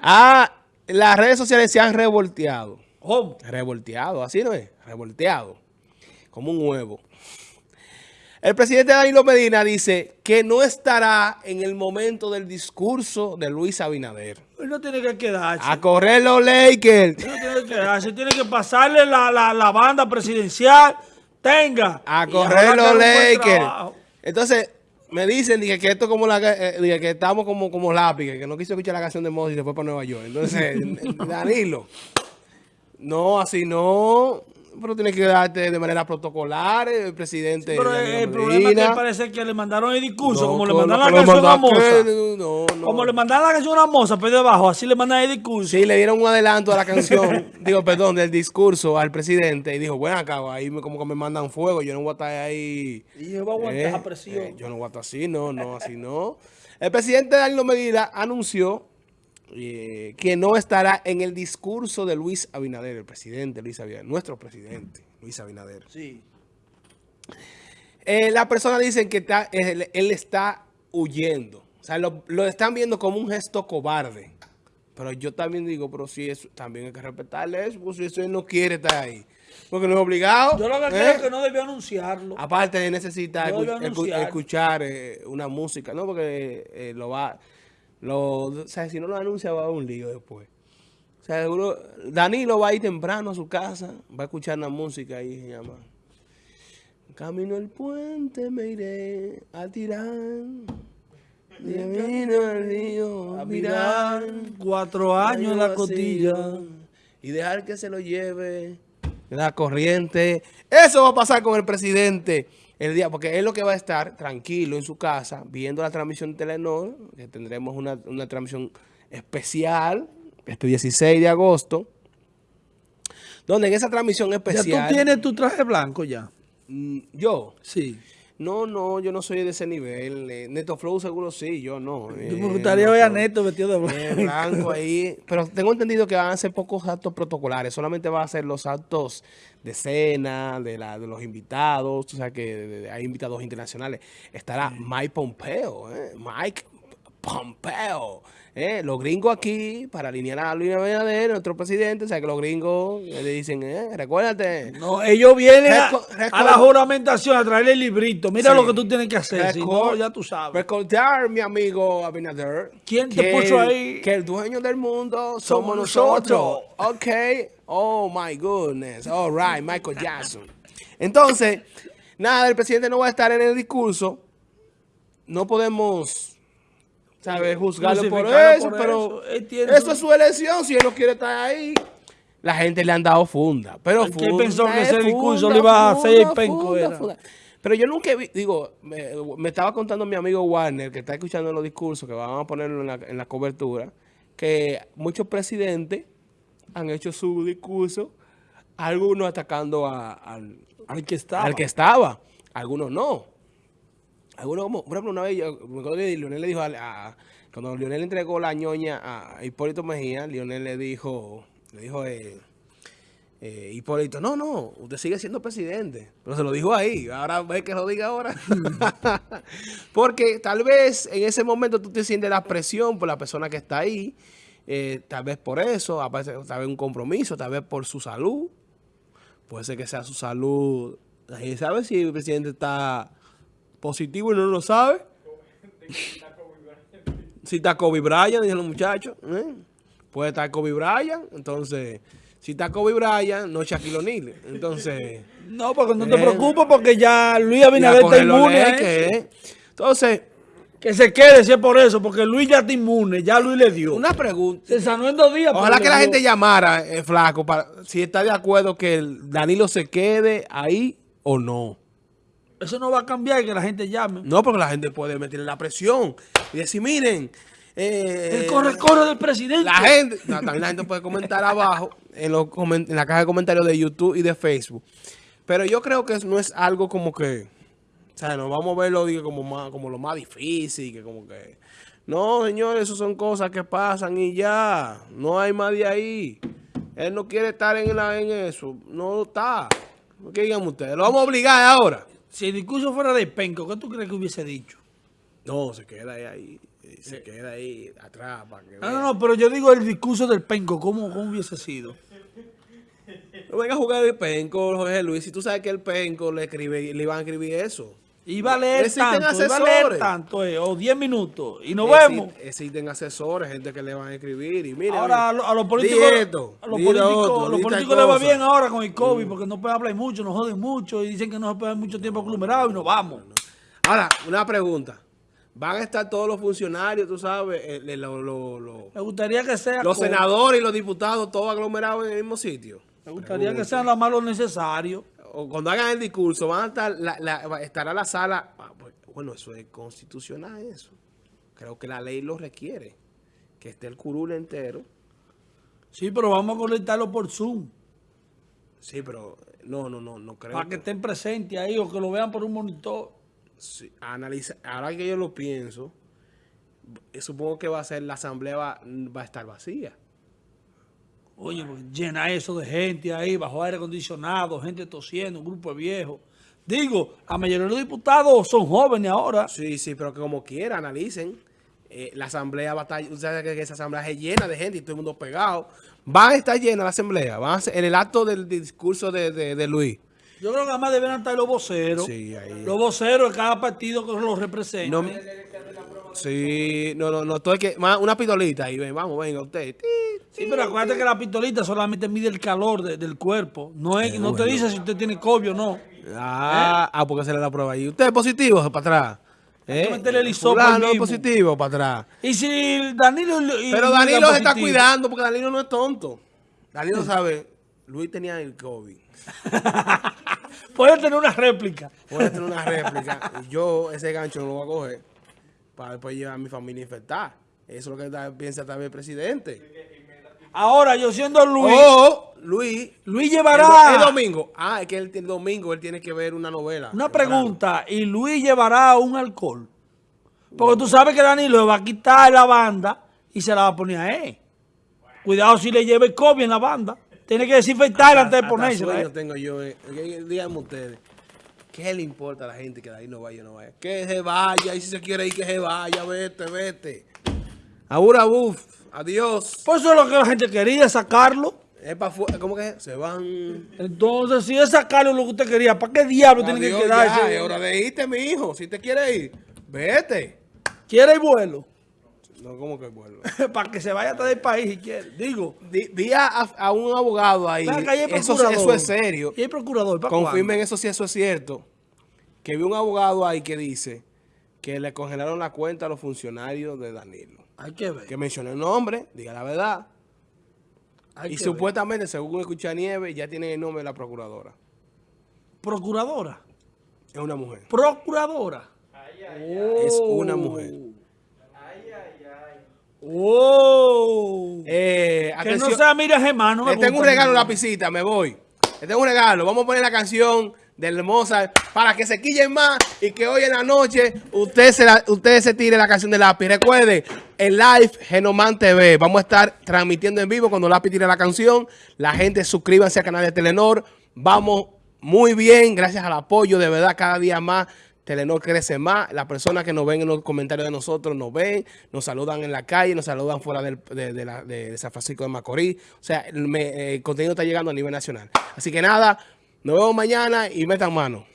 Ah, las redes sociales se han revolteado. ¿Cómo? Revolteado, así no es, revolteado. Como un huevo. El presidente Danilo Medina dice que no estará en el momento del discurso de Luis Abinader. Él no tiene que quedarse. A correr los Lakers. Él no tiene que quedarse. Tiene que pasarle la, la, la banda presidencial. Tenga. A correr los Lakers. Entonces, me dicen dije, que esto como la eh, dije, que estamos como, como lápiz, que no quiso escuchar la canción de Mozart y se fue para Nueva York. Entonces, Danilo, no, así no. Pero tiene que darte de manera protocolar el presidente. Pero Danilo el problema es que parece que le mandaron el discurso, No, como le mandaron la canción a Moza. No, no. Como le mandaron la canción a Moza, pero debajo, así le mandan el discurso. Sí, le dieron un adelanto a la canción, digo, perdón, del discurso al presidente y dijo, bueno, acá, ahí me, como que me mandan fuego, yo no voy a estar ahí. Y yo voy a aguantar eh, presión. eh, yo no voy a estar así, no, no, así no. El presidente Danilo Medina anunció eh, que no estará en el discurso de Luis Abinader, el presidente Luis Abinader, nuestro presidente Luis Abinader. Sí. Eh, las personas dicen que está- él, él está huyendo. O sea, lo, lo están viendo como un gesto cobarde. Pero yo también digo, pero si eso, también hay que respetarle eso, pues si eso él no quiere estar ahí. Porque no es obligado. Yo lo que ¿eh? es que no debió anunciarlo. Aparte de necesitar No escu- escu- escuchar eh, una música, ¿no? Porque eh, lo va... Lo, o sea, si no lo anuncia va a haber un lío después. O sea, seguro, Danilo va a ir temprano a su casa, va a escuchar una música ahí, se llama. Camino el puente me iré a tirar. Camino al río a mirar. Cuatro años la costilla. Y dejar que se lo lleve la corriente. Eso va a pasar con el presidente el día, porque él lo que va a estar tranquilo en su casa, viendo la transmisión de Telenor, que tendremos una, una transmisión especial este 16 de agosto, donde en esa transmisión Ya especial... tú tienes tu traje blanco ya. Mm, Yo, Sí. No, no, yo no soy de ese nivel. eh, Neto Flow seguro sí, yo no. eh, me gustaría ver a. Neto vestido de blanco. Eh, blanco ahí. Pero tengo entendido que van a ser pocos actos protocolares. Solamente van a ser los actos de cena, de, la, de los invitados. O sea que hay invitados internacionales. Estará Mike Pompeo. eh, Mike Pompeo. eh, los gringos aquí, para alinear a Luis Abinader, nuestro presidente. O sea que los gringos eh, le dicen, eh, recuérdate. No, ellos vienen a, Reco- a la juramentación a traerle el librito. Mira Sí. lo que tú tienes que hacer. Si no, ya tú sabes. Recordar, mi amigo Abinader. ¿Quién te puso ahí? Que el dueño del mundo somos, Somos nosotros. nosotros. Ok. Oh, my goodness. All right, Michael Jackson. Entonces, nada, el presidente no va a estar en el discurso. No podemos, ¿sabes? Juzgarlo por eso, por pero eso. Es su elección. Si él no quiere estar ahí, la gente le han dado funda. Pero ¿Quién funda pensó que es ese discurso funda, lo iba a hacer funda, penco, funda, era? Pero yo nunca vi, digo, me, me estaba contando mi amigo Warner, que está escuchando los discursos, que van a ponerlo en la, en la cobertura, que muchos presidentes han hecho su discurso, algunos atacando a- al, Al que estaba. al que estaba, algunos no. Algunos, como, por ejemplo, una vez, yo, me acuerdo que Lionel le dijo, a, a- cuando Lionel entregó la ñoña a Hipólito Mejía, Lionel le dijo, le dijo, eh, eh, Hipólito, no, no, usted sigue siendo presidente. Pero se lo dijo ahí, ahora ve que lo diga ahora. Porque tal vez en ese momento tú te sientes la presión por la persona que está ahí, eh, tal vez por eso, tal vez un compromiso, tal vez por su salud. Puede ser que sea su salud. ¿Y sabe si el presidente está positivo y no lo sabe? Si está Kobe Bryant, dicen los muchachos. ¿eh? Puede estar Kobe Bryant. Entonces, si está Kobe Bryant, no Shaquille O'Neal. Entonces, No, porque no te Eh. preocupes porque ya Luis Abinader está inmune. ¿eh? Entonces, Que se quede si es por eso, porque Luis ya está inmune, ya Luis le dio. una pregunta. Se sanó en dos días. Ojalá que la dio. gente llamara, eh, Flaco, para, si está de acuerdo que el Danilo se quede ahí o no. Eso no va a cambiar que la gente llame. No, porque la gente puede meterle la presión y decir, miren, eh, El corre-corre del presidente. la gente, no, también la gente puede comentar abajo en, los en la caja de comentarios de YouTube y de Facebook. Pero yo creo que no es algo como que, o sea, no vamos a verlo digo, como, más, como lo más difícil, que como que, no, señores, eso son cosas que pasan y ya, no hay más de ahí. Él no quiere estar en, la, en eso, no está. ¿Qué digan ustedes? ¿Lo vamos a obligar ahora? Si el discurso fuera de penco, ¿qué tú crees que hubiese dicho? No, se queda ahí. ahí. Y se queda ahí atrás para que No, no, no, pero yo digo el discurso del penco, ¿cómo, cómo hubiese sido? No venga a jugar el penco, Jorge Luis. Si tú sabes que el penco le escribe, le iban a escribir eso. Iba a leer tanto, iba a leer asesores. tanto, eh, o 10 minutos, y nos vemos. Existen asesores, gente que le van a escribir. Y mira, Ahora a, mira, lo- a los políticos, esto, a los políticos, otro, a los políticos les va. Mm. bien ahora con el COVID, porque no pueden hablar mucho, nos joden mucho, y dicen que no se puede mucho tiempo aglomerado y nos vamos. Ahora, una pregunta. ¿Van a estar todos los funcionarios, tú sabes, lo- lo- lo- Me gustaría que sea los con- senadores y los diputados todos aglomerados en el mismo sitio? Me gustaría que sean lo más lo necesario. Cuando hagan el discurso, van a estar, la, la- estará la sala. ah, pues, Bueno, eso es constitucional, eso. Creo que la ley lo requiere. Que esté el curul entero. Sí, pero vamos a conectarlo por Zoom, Sí, pero no, no, no, no creo. para que que- estén presentes ahí o que lo vean por un monitor. sí, analiza, ahora que yo lo pienso, supongo que va a ser la asamblea va, va a estar vacía. Oye, pues, llena eso de gente ahí, bajo aire acondicionado, gente tosiendo, un grupo de viejos. Digo, la mayoría de los diputados son jóvenes ahora. Sí, sí, pero que como quiera, analicen. Eh, la asamblea va a estar, que esa asamblea es llena de gente y todo el mundo pegado. Va a estar llena la asamblea, van a ser, en el acto del discurso de, de- de Luis. Yo creo que además deben estar los voceros. Sí, ahí. Los voceros de cada partido que los representen. No, sí, no, no, no, todo el que, una pistolita ahí, ven, vamos, venga usted. Ti, Sí, pero acuérdate que la pistolita solamente mide el calor de- del cuerpo. No es, no te dice si usted tiene COVID o no. Ah, ah, porque se le da prueba ahí. ¿Usted es positivo para atrás? ¿Eh? meterle el es positivo para atrás. Y si Danilo... y- Pero Danilo se está cuidando porque Danilo no es tonto. Danilo sabe, Luis tenía el COVID. Puede tener una réplica. Puede tener una réplica. yo ese gancho no lo voy a coger para después llevar a mi familia infectada. Eso es lo que piensa también el presidente. Ahora, yo siendo Luis, O Luis, Luis el, llevará... do- el domingo. Ah, es que el, el domingo él tiene que ver una novela. Una pregunta, ¿y Luis llevará un alcohol? Porque tú sabes que Danilo va a quitar la banda y se la va a poner a él. Cuidado si le lleva el COVID en la banda. Tiene que desinfectarla antes de ponérsela. ¿eh? tengo yo. eh. Díganme ustedes. ¿Qué le importa a la gente que de ahí no vaya o no vaya? Que se vaya. Y si se quiere ir, que se vaya. Vete, vete. Abura buf. Adiós. Por eso es lo que la gente quería, sacarlo. Es pa' fu- ¿Cómo que? Se van. Entonces, si es sacarlo lo que usted quería, ¿para qué diablo tiene que quedarse? ya, es hora de irte, mi hijo. Si te quieres ir, vete. ¿Quiere el vuelo? No, ¿cómo que vuelvo? Para que se vaya hasta del país si quiere. Digo, vi a, a un abogado ahí. Eso, eso es serio. ¿Y el procurador? ¿para Confirmen eso si eso es cierto. Que vi un abogado ahí que dice que le congelaron la cuenta a los funcionarios de Danilo. Hay que ver. Que mencionó el nombre, diga la verdad. hay y supuestamente, según escuché a Nieves, ya tienen el nombre de la procuradora. Procuradora. Es una mujer. Procuradora. Es una mujer. Oh. Eh, que no sea mira Gemma, no me le tengo un regalo, lapicita, me voy. Le tengo un regalo. Vamos a poner la canción del Mozart para que se quillen más y que hoy en la noche usted se, la- se tire la canción de lápiz. Recuerde, en live Genoman TV. Vamos a estar transmitiendo en vivo cuando lápiz tire la canción. La gente suscríbanse al canal de Telenor. Vamos muy bien, gracias al apoyo, de verdad, cada día más. Telenor crece más. Las personas que nos ven en los comentarios de nosotros nos ven, nos saludan en la calle, nos saludan fuera del- de, de la- de San Francisco de Macorís. O sea, el contenido está llegando a nivel nacional. Así que nada, nos vemos mañana y metan mano.